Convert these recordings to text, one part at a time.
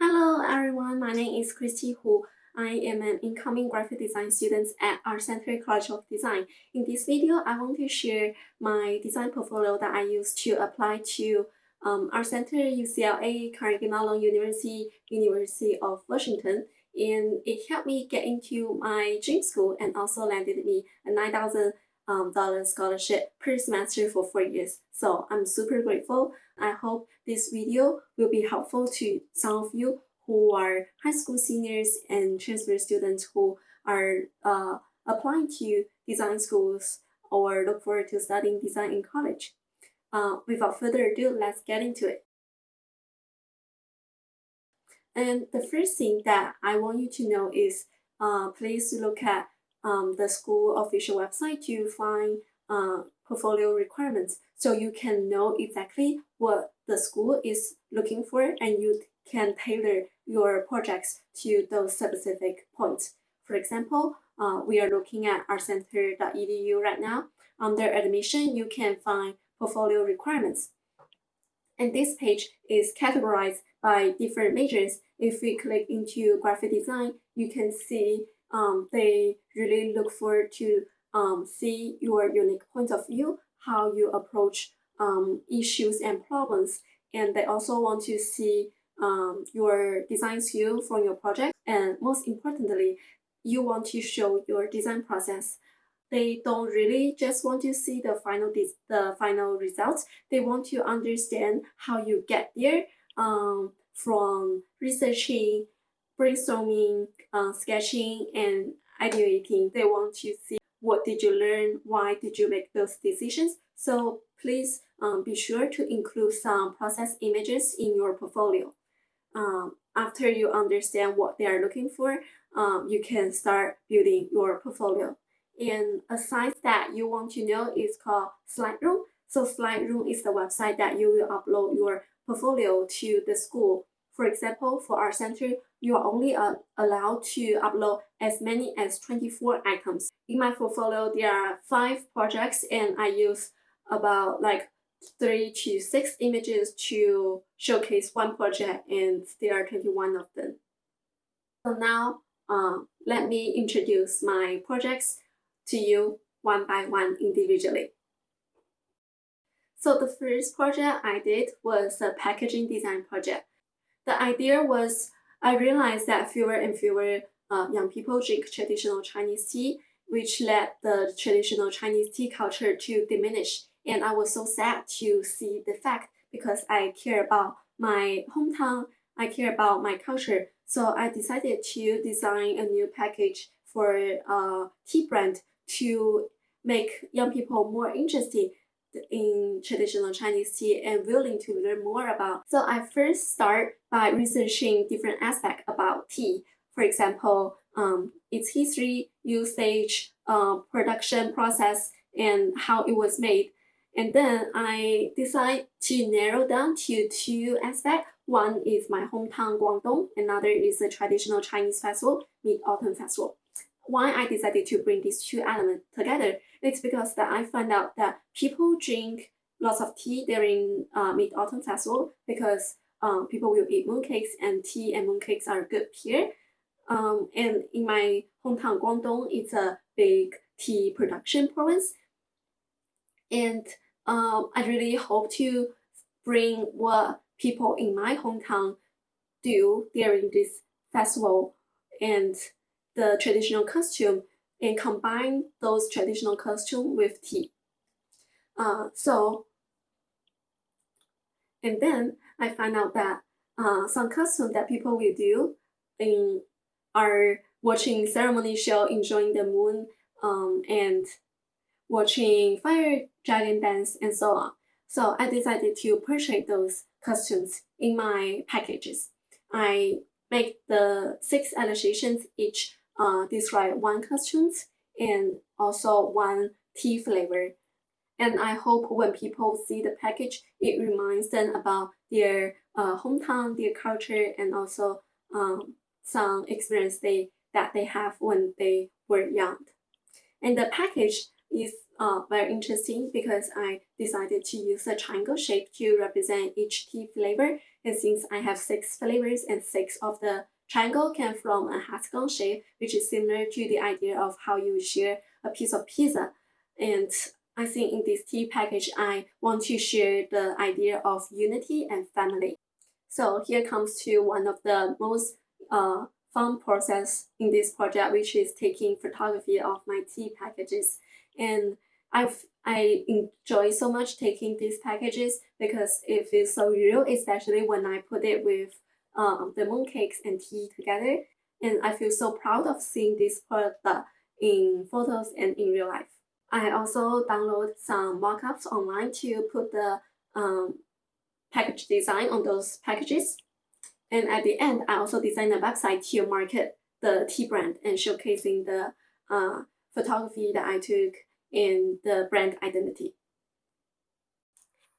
Hello everyone, my name is Christy Hu. I am an incoming graphic design student at Art Center College of Design. In this video, I want to share my design portfolio that I use to apply to um, Art Center, UCLA, Carnegie Mellon University, University of Washington, and it helped me get into my dream school and also landed me a 9000 um, dollar scholarship per semester for four years. So I'm super grateful. I hope this video will be helpful to some of you who are high school seniors and transfer students who are uh, applying to design schools or look forward to studying design in college. Uh, without further ado, let's get into it. And the first thing that I want you to know is uh, please look at um, the school official website to find uh, portfolio requirements so you can know exactly what the school is looking for and you can tailor your projects to those specific points. For example, uh, we are looking at artcenter.edu right now. Under admission, you can find portfolio requirements. And this page is categorized by different majors. If we click into graphic design, you can see um, they really look forward to um, see your unique point of view, how you approach um, issues and problems. And they also want to see um, your design skill from your project. And most importantly, you want to show your design process. They don't really just want to see the final the final results. They want to understand how you get there um, from researching brainstorming, uh, sketching, and ideating. They want to see what did you learn, why did you make those decisions. So please um, be sure to include some process images in your portfolio. Um, after you understand what they are looking for, um, you can start building your portfolio. And a site that you want to know is called SlideRoom. So SlideRoom is the website that you will upload your portfolio to the school. For example, for Art Center, you are only uh, allowed to upload as many as 24 items. In my portfolio, there are five projects and I use about like three to six images to showcase one project and there are 21 of them. So now, uh, let me introduce my projects to you one by one individually. So the first project I did was a packaging design project. The idea was I realized that fewer and fewer uh, young people drink traditional Chinese tea, which led the traditional Chinese tea culture to diminish. And I was so sad to see the fact because I care about my hometown, I care about my culture. So I decided to design a new package for a uh, tea brand to make young people more interested in traditional Chinese tea and willing to learn more about. So I first start by researching different aspects about tea. For example, um, its history, usage, uh, production process, and how it was made. And then I decide to narrow down to two aspects. One is my hometown Guangdong, another is the traditional Chinese festival, Mid-Autumn Festival. Why I decided to bring these two elements together it's because that I found out that people drink lots of tea during uh, Mid-Autumn Festival because um, people will eat mooncakes and tea and mooncakes are good here. Um, and in my hometown Guangdong, it's a big tea production province. And um, I really hope to bring what people in my hometown do during this festival and the traditional costume and combine those traditional costume with tea. Uh, so, and then I find out that uh, some costume that people will do in are watching ceremony show, enjoying the moon, um, and watching fire dragon dance and so on. So I decided to purchase those costumes in my packages. I make the six illustrations each uh, describe one costumes and also one tea flavor. And I hope when people see the package, it reminds them about their uh, hometown, their culture, and also um, some experience they that they have when they were young. And the package is uh, very interesting because I decided to use a triangle shape to represent each tea flavor. And since I have six flavors and six of the triangle came from a hexagon shape, which is similar to the idea of how you share a piece of pizza. And I think in this tea package, I want to share the idea of unity and family. So here comes to one of the most uh, fun process in this project, which is taking photography of my tea packages. And I've I enjoy so much taking these packages because it feels so real, especially when I put it with um, the mooncakes and tea together. And I feel so proud of seeing this product in photos and in real life. I also download some mockups online to put the um, package design on those packages. And at the end, I also designed a website to market the tea brand and showcasing the uh, photography that I took in the brand identity.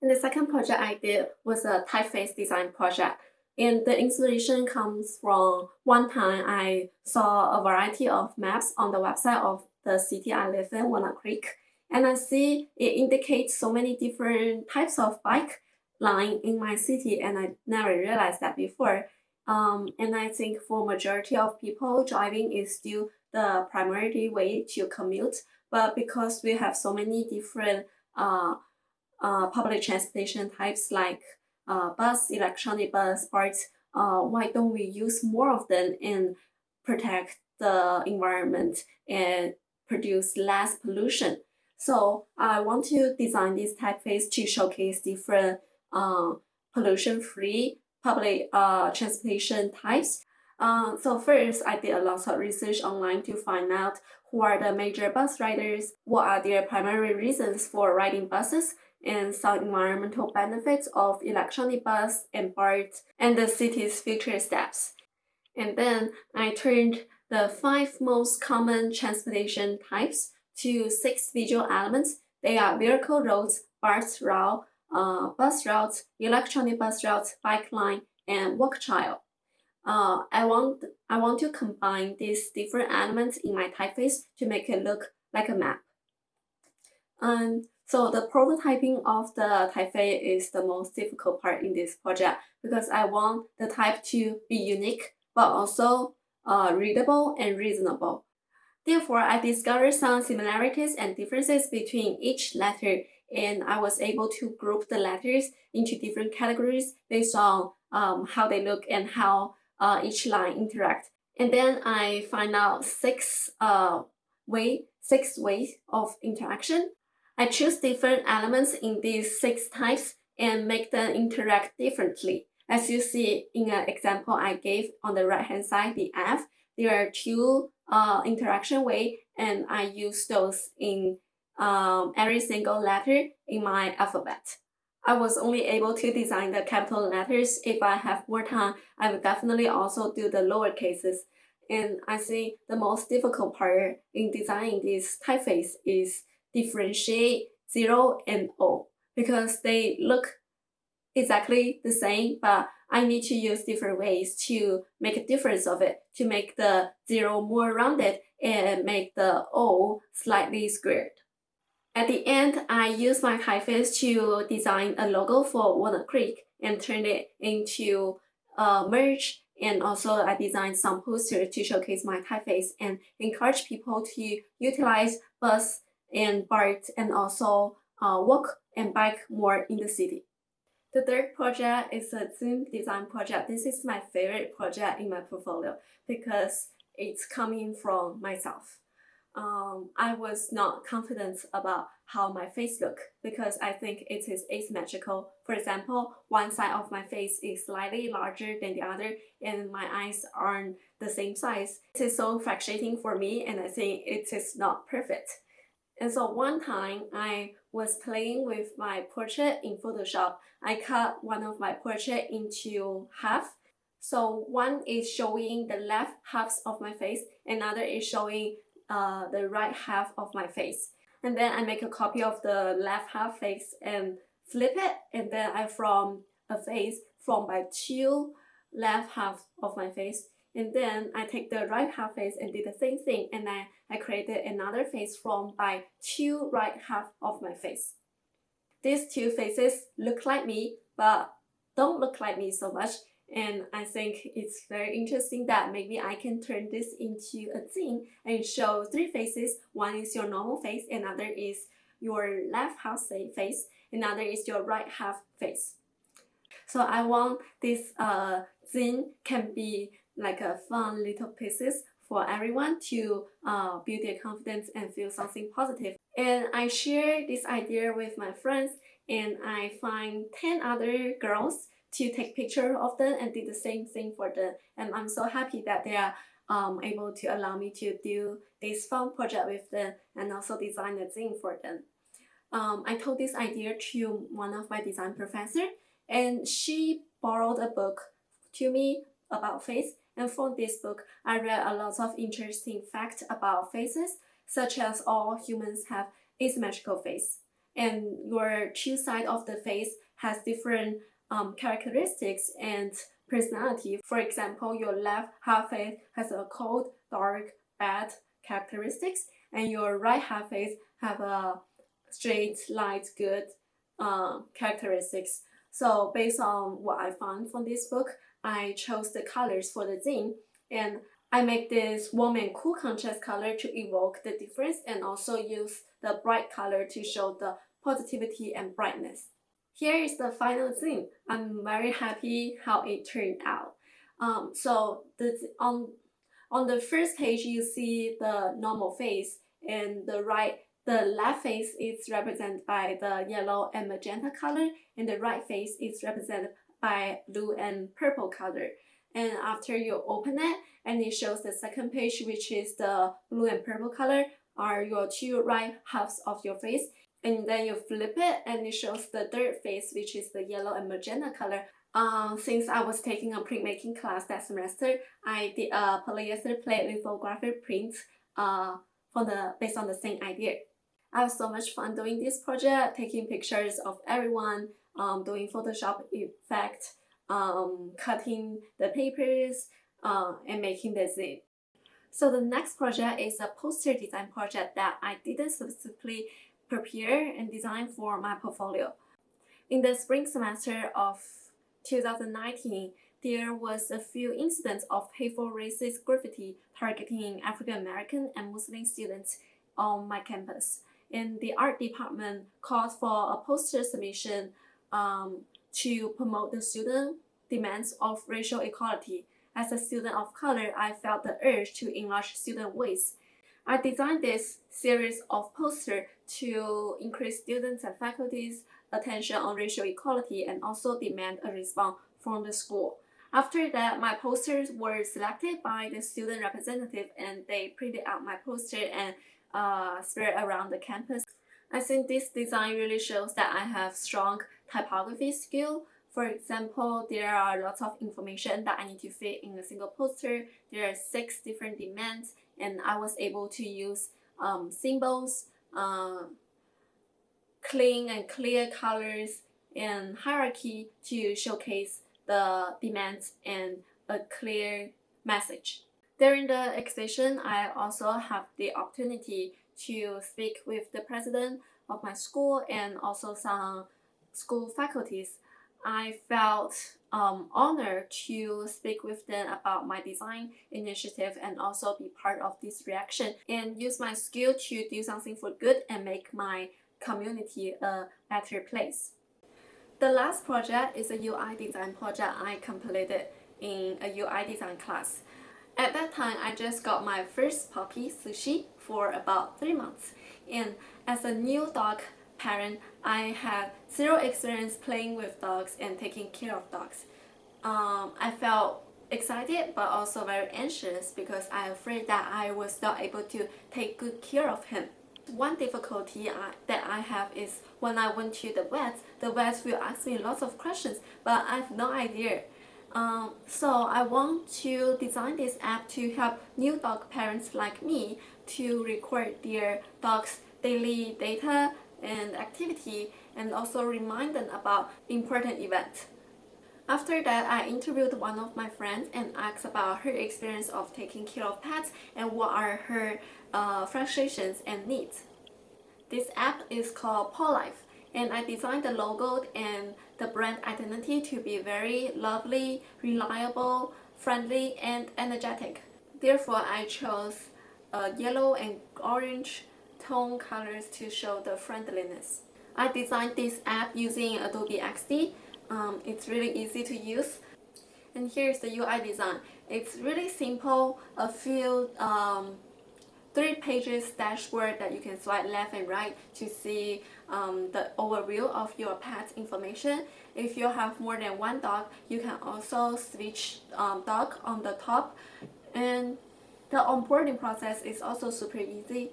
And the second project I did was a typeface design project. And the inspiration comes from one time I saw a variety of maps on the website of the city I live in, Walnut Creek. And I see it indicates so many different types of bike line in my city and I never realized that before. Um, and I think for majority of people, driving is still the primary way to commute. But because we have so many different uh, uh, public transportation types like uh, bus, electronic bus, BART, uh, why don't we use more of them and protect the environment and produce less pollution? So I want to design this typeface to showcase different uh, pollution-free public uh, transportation types. Uh, so first, I did a lot of research online to find out who are the major bus riders, what are their primary reasons for riding buses, and some environmental benefits of electronic bus and BART, and the city's future steps. And then I turned the five most common transportation types to six visual elements. They are vehicle roads, BART route, uh, bus routes, electronic bus routes, bike line, and walk trail. Uh, I want I want to combine these different elements in my typeface to make it look like a map. And so the prototyping of the typeface is the most difficult part in this project because I want the type to be unique but also uh, readable and reasonable. Therefore, I discovered some similarities and differences between each letter and I was able to group the letters into different categories based on um, how they look and how uh, each line interact. And then I find out six uh, way, six ways of interaction. I choose different elements in these six types and make them interact differently. As you see in an example I gave on the right hand side, the F, there are two uh, interaction way and I use those in um, every single letter in my alphabet. I was only able to design the capital letters. If I have more time, I will definitely also do the lower cases. And I think the most difficult part in designing this typeface is differentiate 0 and O because they look exactly the same, but I need to use different ways to make a difference of it, to make the 0 more rounded and make the O slightly squared. At the end, I used my typeface to design a logo for Walnut Creek and turn it into a merch and also I designed some posters to showcase my typeface and encourage people to utilize bus and BART and also uh, walk and bike more in the city. The third project is a zine design project. This is my favorite project in my portfolio because it's coming from myself um, I was not confident about how my face look because I think it is asymmetrical. For example, one side of my face is slightly larger than the other and my eyes aren't the same size. It is so frustrating for me and I think it is not perfect. And so one time I was playing with my portrait in Photoshop. I cut one of my portrait into half. So one is showing the left halves of my face, another is showing uh, the right half of my face. And then I make a copy of the left half face and flip it. And then I form a face from by two left half of my face. And then I take the right half face and did the same thing and I, I created another face from by two right half of my face. These two faces look like me but don't look like me so much and I think it's very interesting that maybe I can turn this into a thing and show three faces. One is your normal face, another is your left half face, another is your right half face. So I want this uh, zine can be like a fun little pieces for everyone to uh, build their confidence and feel something positive. And I share this idea with my friends and I find 10 other girls to take picture of them and did the same thing for them. And I'm so happy that they are um, able to allow me to do this fun project with them and also design a thing for them. Um, I told this idea to one of my design professor and she borrowed a book to me about face and from this book I read a lot of interesting facts about faces such as all humans have asymmetrical face and your two side of the face has different um, characteristics and personality. For example, your left half face has a cold, dark, bad characteristics, and your right half face have a straight, light, good uh, characteristics. So based on what I found from this book, I chose the colors for the zine and I make this warm and cool contrast color to evoke the difference and also use the bright color to show the positivity and brightness. Here is the final zine. I'm very happy how it turned out. Um, so the, on, on the first page you see the normal face and the right the left face is represented by the yellow and magenta color and the right face is represented by blue and purple color. And after you open it and it shows the second page which is the blue and purple color are your two right halves of your face and then you flip it and it shows the third face which is the yellow and magenta color um, since I was taking a printmaking class that semester, I did a polyester plate lithography print uh, for the based on the same idea. I had so much fun doing this project, taking pictures of everyone, um, doing Photoshop effect, um, cutting the papers, uh, and making the zine. So the next project is a poster design project that I didn't specifically prepare and design for my portfolio. In the spring semester of 2019, there was a few incidents of hateful racist graffiti targeting African American and Muslim students on my campus and the art department called for a poster submission um, to promote the student demands of racial equality. As a student of color, I felt the urge to enlarge student voice. I designed this series of posters to increase students and faculty's attention on racial equality and also demand a response from the school. After that, my posters were selected by the student representative and they printed out my poster and uh, spread around the campus. I think this design really shows that I have strong typography skill. For example, there are lots of information that I need to fit in a single poster. There are six different demands and I was able to use um, symbols, uh, clean and clear colors, and hierarchy to showcase the demands and a clear message. During the exhibition, I also have the opportunity to speak with the president of my school and also some school faculties. I felt um, honored to speak with them about my design initiative and also be part of this reaction and use my skill to do something for good and make my community a better place. The last project is a UI design project I completed in a UI design class. At that time, I just got my first puppy, Sushi, for about 3 months. And as a new dog parent, I had zero experience playing with dogs and taking care of dogs. Um, I felt excited but also very anxious because I'm afraid that I was not able to take good care of him. One difficulty I, that I have is when I went to the vet, the vet will ask me lots of questions but I have no idea um, so I want to design this app to help new dog parents like me to record their dog's daily data and activity and also remind them about important events. After that, I interviewed one of my friends and asked about her experience of taking care of pets and what are her uh, frustrations and needs. This app is called Life, and I designed the logo and the brand identity to be very lovely, reliable, friendly, and energetic. Therefore, I chose uh, yellow and orange tone colors to show the friendliness. I designed this app using Adobe XD um, it's really easy to use. And here's the UI design. It's really simple, a few um, three pages dashboard that you can swipe left and right to see um, the overview of your pet's information. If you have more than one dog, you can also switch um, dog on the top. And the onboarding process is also super easy.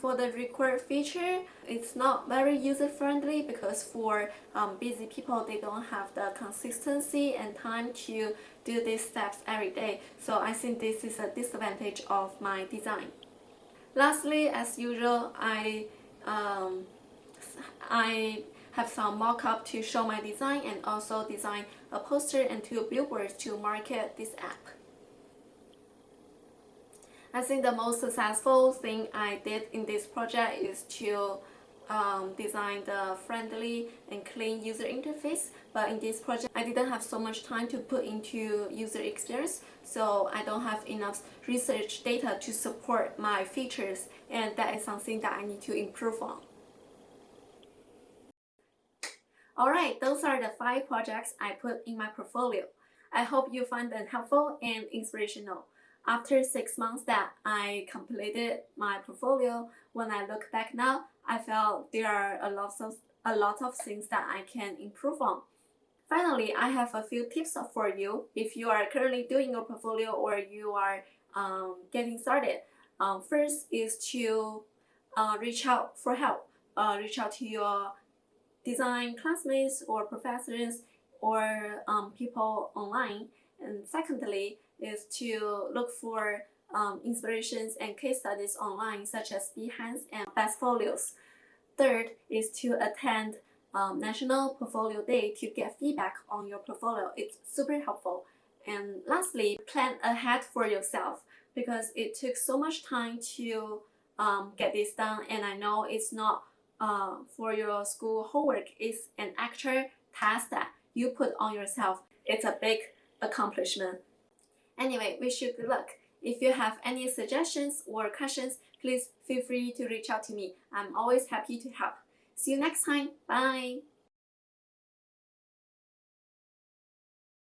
For the required feature, it's not very user-friendly because for um, busy people, they don't have the consistency and time to do these steps every day. So I think this is a disadvantage of my design. Lastly, as usual, I, um, I have some mock-up to show my design and also design a poster and two billboards to market this app. I think the most successful thing I did in this project is to um, design the friendly and clean user interface but in this project I didn't have so much time to put into user experience so I don't have enough research data to support my features and that is something that I need to improve on. Alright, those are the five projects I put in my portfolio. I hope you find them helpful and inspirational. After six months that I completed my portfolio, when I look back now, I felt there are a lot of a lot of things that I can improve on. Finally, I have a few tips for you if you are currently doing your portfolio or you are um, getting started. Um, first is to uh, reach out for help. Uh, reach out to your design classmates or professors or um, people online. And secondly, is to look for um, inspirations and case studies online such as Behance and Bestfolios. Third is to attend um, National Portfolio Day to get feedback on your portfolio. It's super helpful. And lastly, plan ahead for yourself because it took so much time to um, get this done and I know it's not uh, for your school homework, it's an actual task that you put on yourself. It's a big accomplishment. Anyway, wish you good luck. If you have any suggestions or questions, please feel free to reach out to me. I'm always happy to help. See you next time. Bye.